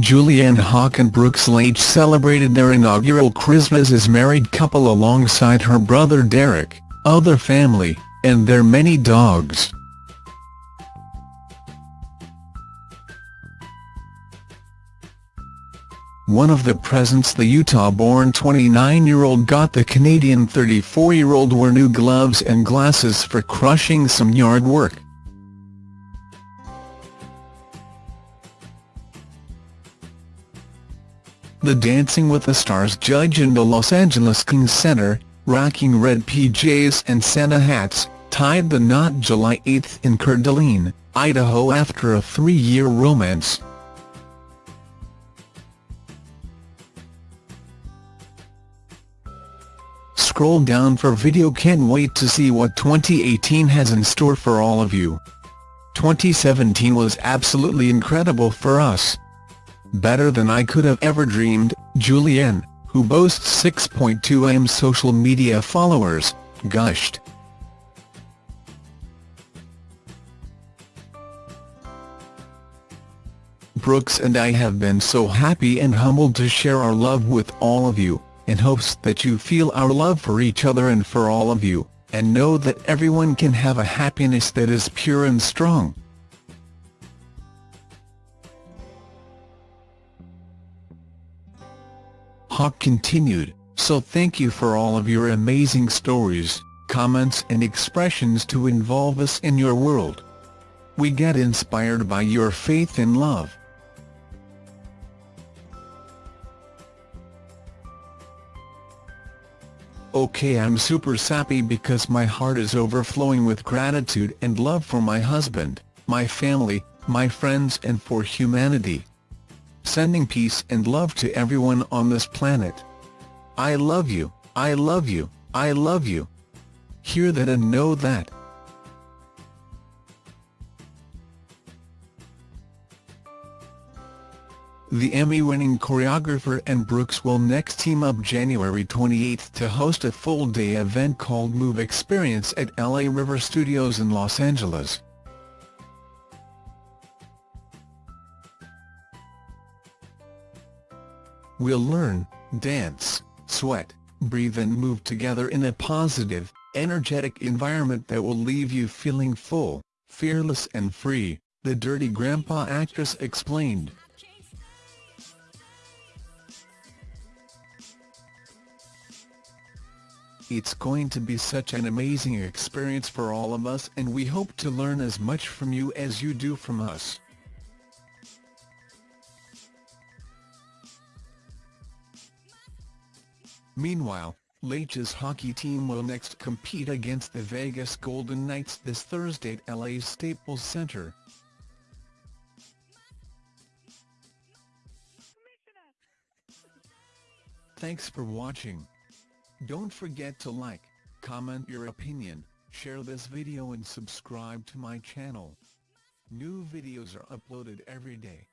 Julianne Hough and Brooks Laich celebrated their inaugural Christmas as married couple alongside her brother Derek, other family, and their many dogs. One of the presents the Utah-born 29-year-old got the Canadian 34-year-old were new gloves and glasses for crushing some yard work. The Dancing with the Stars judge in the Los Angeles Kings Center, rocking red PJs and Santa hats, tied the knot July 8 in Coeur Idaho after a three-year romance. Scroll down for video can't wait to see what 2018 has in store for all of you. 2017 was absolutely incredible for us. Better than I could have ever dreamed, Julianne, who boasts 6.2 m social media followers, gushed. Brooks and I have been so happy and humbled to share our love with all of you in hopes that you feel our love for each other and for all of you, and know that everyone can have a happiness that is pure and strong. Hough continued, so thank you for all of your amazing stories, comments and expressions to involve us in your world. We get inspired by your faith and love. Okay I'm super sappy because my heart is overflowing with gratitude and love for my husband, my family, my friends and for humanity. Sending peace and love to everyone on this planet. I love you, I love you, I love you. Hear that and know that. The Emmy-winning choreographer and Brooks will next team up January 28 to host a full-day event called Move Experience at LA River Studios in Los Angeles. We'll learn, dance, sweat, breathe and move together in a positive, energetic environment that will leave you feeling full, fearless and free, the Dirty Grandpa actress explained. It's going to be such an amazing experience for all of us and we hope to learn as much from you as you do from us. Meanwhile, Laich's hockey team will next compete against the Vegas Golden Knights this Thursday at LA's Staples Center. Thanks for watching. Don't forget to like, comment your opinion, share this video and subscribe to my channel. New videos are uploaded every day.